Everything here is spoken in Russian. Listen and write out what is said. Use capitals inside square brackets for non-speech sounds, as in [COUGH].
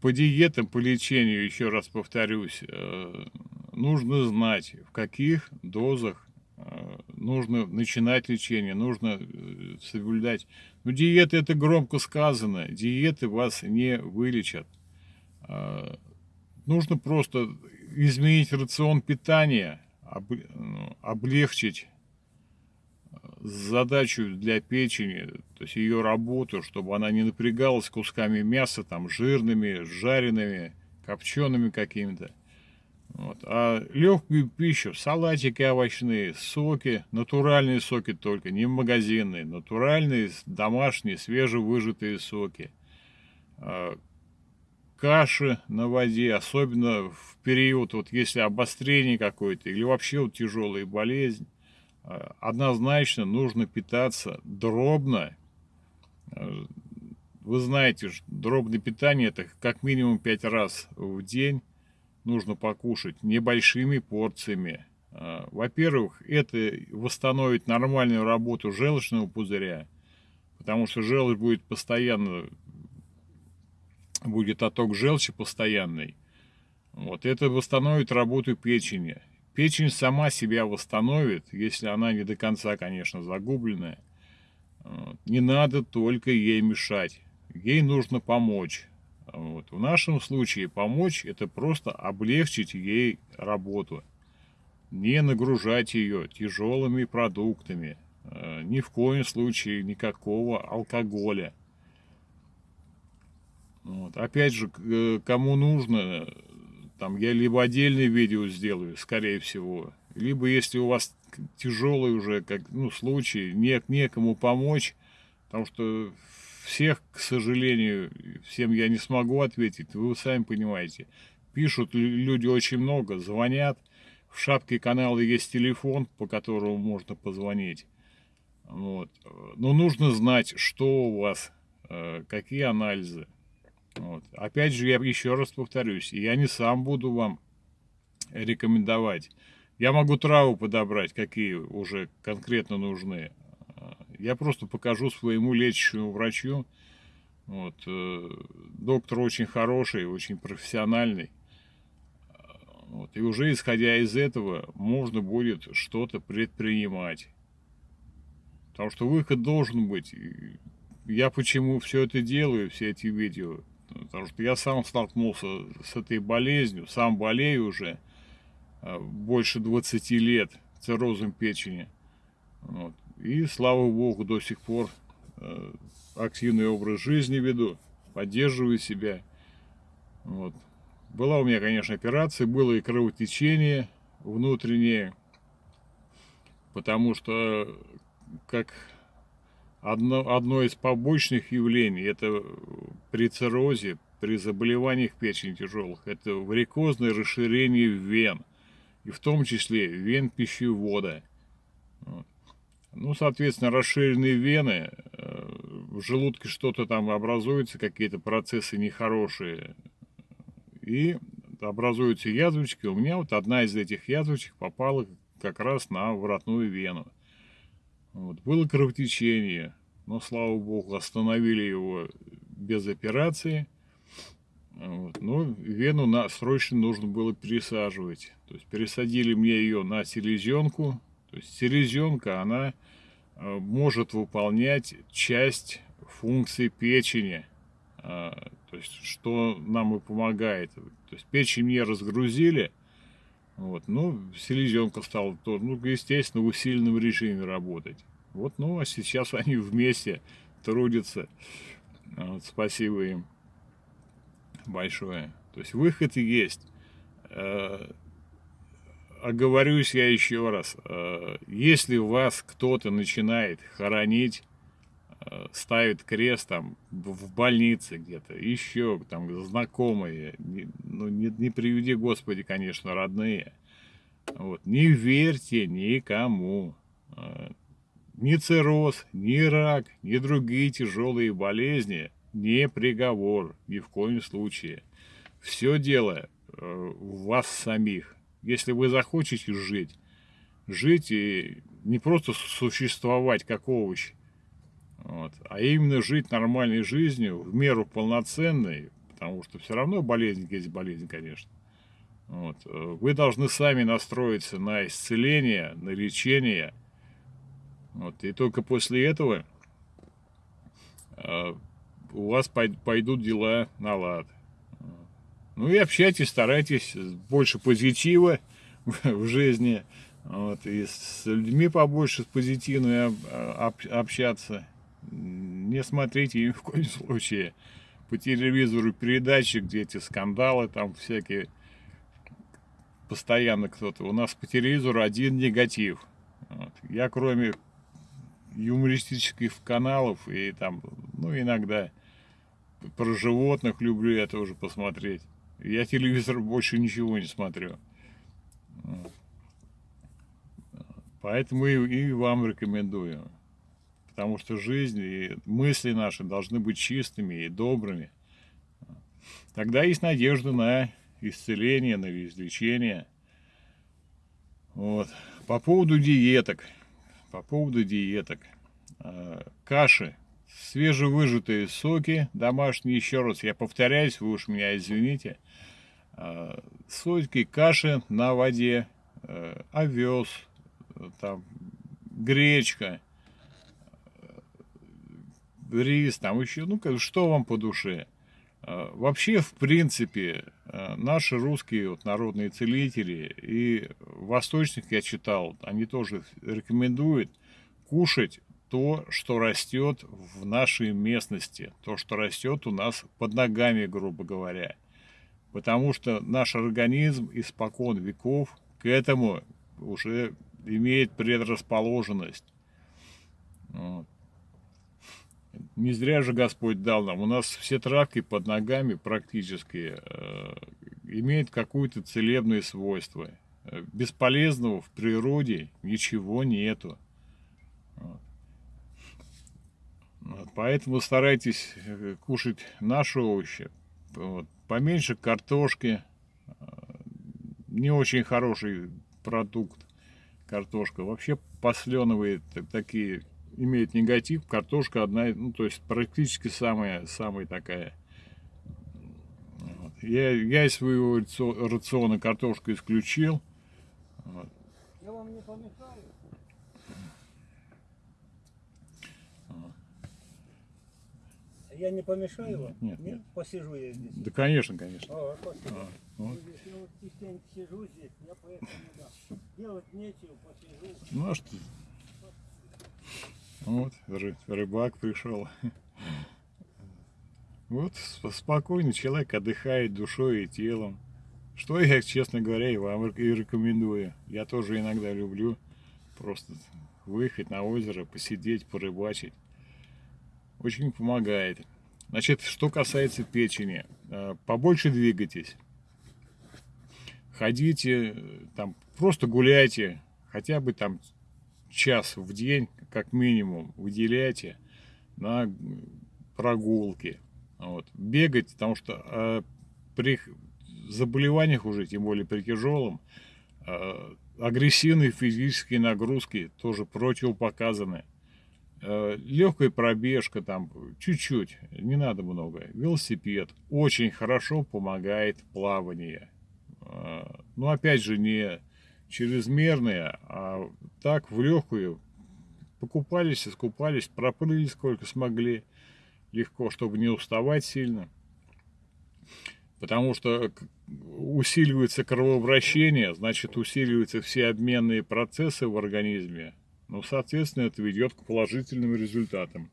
по диетам, по лечению, еще раз повторюсь, э, нужно знать, в каких дозах э, нужно начинать лечение, нужно э, соблюдать. Ну, диеты это громко сказано, диеты вас не вылечат. Нужно просто изменить рацион питания, ну, облегчить задачу для печени, то есть ее работу, чтобы она не напрягалась кусками мяса, там, жирными, жареными, копчеными какими-то. Вот. А легкую пищу, салатики овощные, соки, натуральные соки только, не магазинные, натуральные, домашние, свежевыжатые соки. А, каши на воде, особенно в период, вот если обострение какое-то или вообще вот тяжелая болезнь, однозначно нужно питаться дробно. Э, вы знаете, дробное питание это как минимум 5 раз в день нужно покушать небольшими порциями. Э, во-первых, это восстановит нормальную работу желчного пузыря, потому что желчь будет постоянно, будет отток желчи постоянный. Вот это восстановит работу печени. Печень сама себя восстановит, если она не до конца, конечно, загубленная. Не надо только ей мешать. Ей нужно помочь. Вот. В нашем случае помочь это просто облегчить ей работу. Не нагружать ее тяжелыми продуктами. Э, ни в коем случае никакого алкоголя. Вот. Опять же, э, кому нужно, там я либо отдельное видео сделаю, скорее всего, либо если у вас тяжелый уже как ну случай, не, некому помочь, потому что всех, к сожалению, всем я не смогу ответить, вы сами понимаете. Пишут люди очень много, звонят, в шапке канала есть телефон, по которому можно позвонить. Вот. Но нужно знать, что у вас, э, какие анализы. Вот. Опять же, я еще раз повторюсь, я не сам буду вам рекомендовать. Я могу траву подобрать, какие уже конкретно нужны. Я просто покажу своему лечащему врачу. Вот. Э, доктор очень хороший, очень профессиональный. Вот. И уже исходя из этого, можно будет что-то предпринимать. Потому что выход должен быть. Я почему все это делаю, все эти видео, Потому что я сам столкнулся с этой болезнью, сам болею уже э, больше 20 лет циррозом печени. Вот. И слава богу, до сих пор э, активный образ жизни веду, поддерживаю себя. Вот. Была у меня, конечно, операция, было и кровотечение внутреннее, потому что, как Одно, одно из побочных явлений, это при циррозе, при заболеваниях печени тяжелых, это варикозное расширение вен, и в том числе вен пищевода. Ну, соответственно, расширенные вены, э, в желудке что-то там образуется, какие-то процессы нехорошие, и образуются язвочки. У меня вот одна из этих язвочек попала как раз на воротную вену. Вот. Было кровотечение, но, слава богу, остановили его без операции. Вот. Но вену на, срочно нужно было пересаживать. То есть пересадили мне ее на селезенку. То есть селезенка, она э, может выполнять часть функции печени. Э, то есть что нам и помогает. То есть печень мне разгрузили. Вот, ну, селезенка стала, то, ну, естественно, в усиленном режиме работать. Вот, ну, а сейчас [LAUGHS] они вместе трудятся. Вот, спасибо им большое. То есть выход есть. Э, оговорюсь я еще раз. Э, если вас кто-то начинает хоронить, э, ставит крест там в больнице где-то, еще там знакомые, ну не, не приведи Господи, конечно, родные. Вот, не верьте никому. Ни цирроз, ни рак, ни другие тяжелые болезни не приговор, ни в коем случае. Все дело э, в вас самих. Если вы захотите жить, жить и не просто существовать как овощ, вот, а именно жить нормальной жизнью, в меру полноценной, потому что все равно болезнь есть болезнь, конечно. Вот. Вы должны сами настроиться на исцеление, на лечение. Вот. И только после этого э, у вас пойдут дела на лад. Ну и общайтесь, старайтесь больше позитива в жизни. Вот, и с людьми побольше с позитивными общаться. Не смотрите ни в коем случае по телевизору передачи, где эти скандалы там всякие. Постоянно кто-то. У нас по телевизору один негатив. Вот. Я кроме юмористических каналов и там, ну иногда про животных люблю я тоже посмотреть. Я телевизор больше ничего не смотрю. Поэтому и, и вам рекомендую. Потому что жизнь и мысли наши должны быть чистыми и добрыми. Тогда есть надежда на исцеление, на излечение. Вот. По поводу диеток. По поводу диеток. А, каши. Свежевыжатые соки домашние. Еще раз я повторяюсь, вы уж меня извините. А, соки, каши на воде. А, овес, там, гречка, рис, там еще, ну, что вам по душе. А, вообще, в принципе, а, наши русские вот, народные целители и восточных я читал, они тоже рекомендуют кушать то, что растет в нашей местности, то, что растет у нас под ногами, грубо говоря. Потому что наш организм испокон веков к этому уже имеет предрасположенность. Вот. Не зря же Господь дал нам. У нас все травки под ногами практически э, имеют какое-то целебное свойство. Бесполезного в природе ничего нету. Вот, поэтому старайтесь э, кушать наши овощи. Вот. Поменьше картошки. Э, не очень хороший продукт картошка. Вообще посленовые такие имеют негатив. Картошка одна, ну то есть практически самая, самая такая. Вот. Я, я из своего рациона картошку исключил. Вот. Я вам не помешаю? Я не помешаю вам? Нет, нет. Посижу я здесь. Да, конечно, конечно. О, спасибо. А, вот. Я вот частенько сижу здесь, я поэтому, да. Делать нечего, посижу. Ну, а что? Вот, рыбак пришел. [LAUGHS] Вот, спокойный человек отдыхает душой и телом. Что я, честно говоря, и вам и рекомендую. Я тоже иногда люблю просто выехать на озеро, посидеть, порыбачить очень помогает. Значит, что касается печени, э, побольше двигайтесь. Ходите, там, просто гуляйте, хотя бы там час в день, как минимум, выделяйте на прогулки. Вот. Бегать, потому что э, при заболеваниях уже, тем более при тяжелом, э, агрессивные физические нагрузки тоже противопоказаны. Э, легкая пробежка там чуть-чуть, не надо много. Велосипед очень хорошо помогает плавание. Э, но опять же не чрезмерное, а так в легкую покупались, искупались, проплыли сколько смогли легко, чтобы не уставать сильно. Потому что усиливается кровообращение, значит усиливаются все обменные процессы в организме, ну, соответственно, это ведет к положительным результатам.